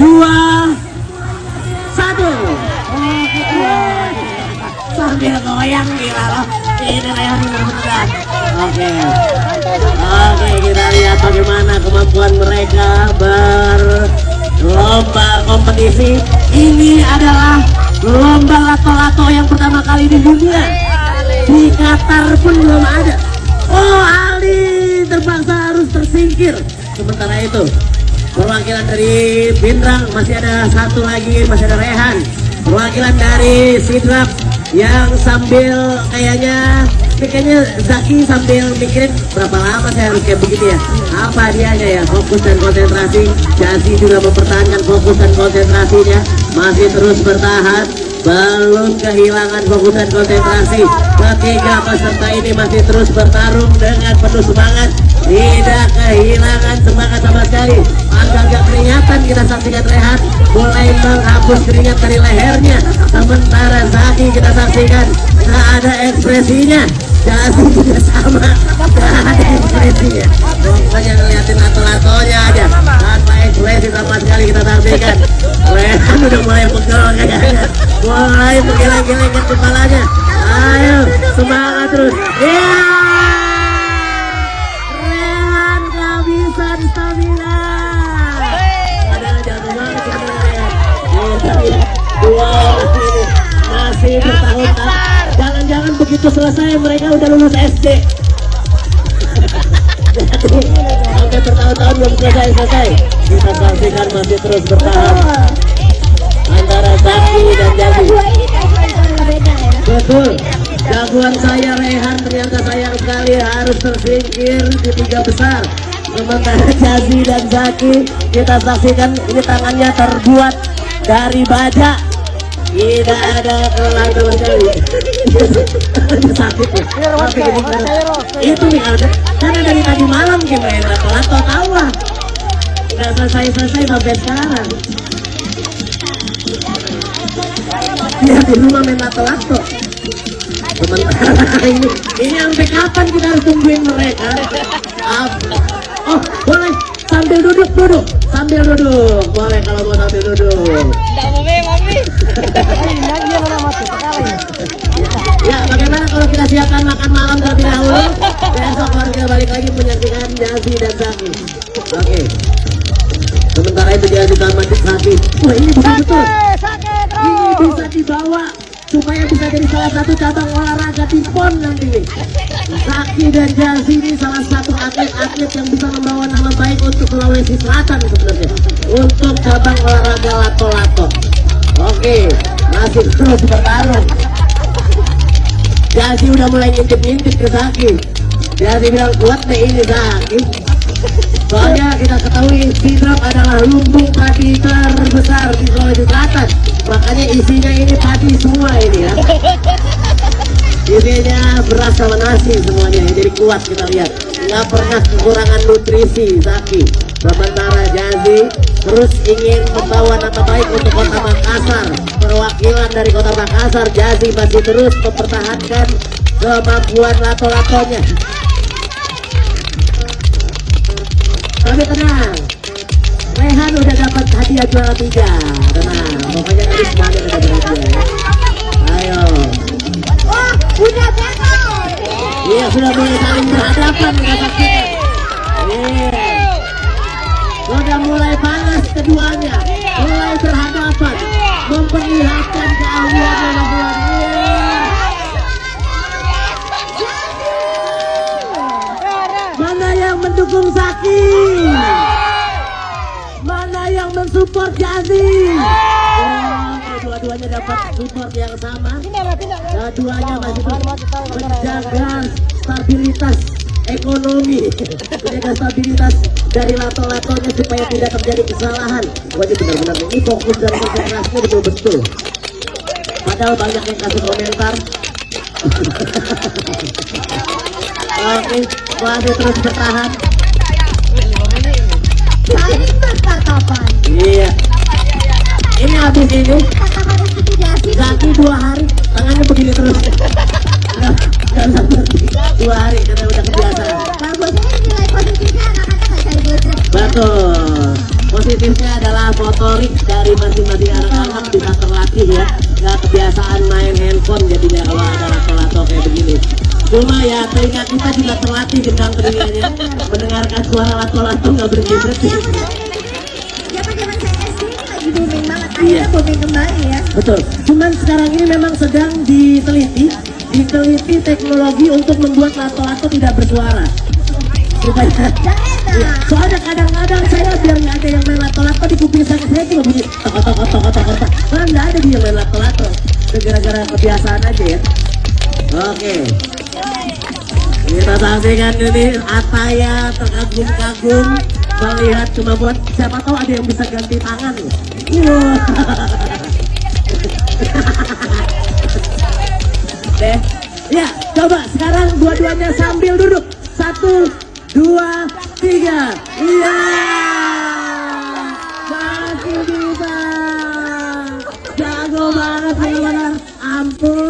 dua, satu. Sambil goyang gila loh. Ini leher benar Oke. Oke, kita lihat bagaimana kemampuan mereka berlomba kompetisi. Ini adalah lomba lato-lato yang pertama kali di dunia. Di Qatar pun belum ada. Oh, Ali terpaksa harus tersingkir. Sementara itu, perwakilan dari Binrang masih ada satu lagi, masih ada Rehan. Perwakilan dari Sidrap yang sambil kayaknya kayaknya Zaki sambil mikirin berapa lama saya harus kayak begitu ya. Apa dianya ya fokus dan konsentrasi. Jasi juga mempertahankan fokus dan konsentrasinya. Masih terus bertahan belum kehilangan fokus dan konsentrasi. Ketiga peserta ini masih terus bertarung dengan penuh semangat. Tidak kehilangan semangat sama saksikan Rehat mulai menghapus keringat dari lehernya. Sementara Zaki kita saksikan tak ada ekspresinya. Jasi juga sama tak ada ekspresinya. Pokoknya ngeliatin lato-latonya aja. Tanpa ekspresi sama sekali kita saksikan. Rehat udah mulai pegel kayaknya. Mulai menggeleng-gelengkan kepalanya begitu selesai mereka udah lulus SD sampai bertahun-tahun belum selesai-selesai kita saksikan masih terus bertahan. Antara Zaki dan Jadi betul. Jagoan saya Rehan ternyata sayang sekali harus tersingkir di tiga besar. Sementara Jazi dan Zaki kita saksikan ini tangannya terbuat dari baja tidak ada sama sekali sakit ya? Karena- itu nih karena karena dari tadi malam gimana? Lato-lato tahu lah. Nggak selesai-selesai sampai sekarang. Dia di rumah main lato-lato. Ini ini sampai kapan kita harus tungguin mereka? Oh boleh. Sambil duduk duduk. Sambil duduk. Boleh kalau mau Oke. Sementara itu Jazi dan Zaki. Wah, ini betul-betul. Ini bisa dibawa supaya bisa jadi salah satu cabang olahraga di PON nanti. Zaki dan Jazi ini salah satu atlet-atlet yang bisa membawa nama baik untuk Sulawesi Selatan sebenarnya. Untuk cabang olahraga lato-lato. Oke, masih terus bertarung. Jadi udah mulai ngintip-ngintip ke Zaki. Jadi bilang kuat deh ini Zaki. Soalnya kita ketahui Sidrap adalah lumbung padi terbesar di Sulawesi Selatan. Makanya isinya ini padi semua ini ya. Isinya beras sama nasi semuanya. Jadi kuat kita lihat. Nggak pernah kekurangan nutrisi Zaki. Sementara Jazi terus ingin membawa nama baik untuk kota Makassar. Perwakilan dari kota Makassar, Jazi masih terus mempertahankan kemampuan lato-latonya. Juara tiga. Tenang, pokoknya tadi semuanya udah dapat hadiah ya. Ayo. Iya sudah mulai saling berhadapan kita saksikan. Iya. Sudah mulai panas keduanya, Jazi? Oh, dua-duanya dapat support yang sama. Keduanya masih menjaga stabilitas ekonomi, menjaga stabilitas dari lato-latonya supaya tidak terjadi kesalahan. Wajib benar-benar ini fokus dan konsentrasinya betul-betul. Padahal banyak yang kasih komentar. Oke, masih terus bertahan. Iya. Ini habis ini Zaki dua hari tangannya begini terus. Berhenti. Dua hari karena udah kebiasaan. Betul. positifnya adalah motorik dari masing-masing anak-anak bisa terlatih ya nggak kebiasaan main handphone jadinya kalau ada lato-lato kayak begini cuma ya telinga kita juga terlatih dengan telinganya mendengarkan suara lato-lato nggak berhenti-berhenti Zaman-zaman Iya. Booming kembali ya. betul. Cuman sekarang ini memang sedang diteliti diteliti teknologi untuk membuat lato-lato tidak bersuara. Supaya enak. soalnya kadang-kadang saya biar nggak ada yang main lato-lato di kuping saya saya cuma bunyi tok tok tok tok tok Karena nggak ada dia main lato-lato. Gara-gara kebiasaan aja ya. Oke. Kita saksikan ini Ataya terkagum-kagum melihat kemampuan siapa tahu ada yang bisa ganti tangan Wah. deh ya coba sekarang dua-duanya sambil duduk. Satu dua tiga. Iya. Masih bisa. Jago banget benar ampun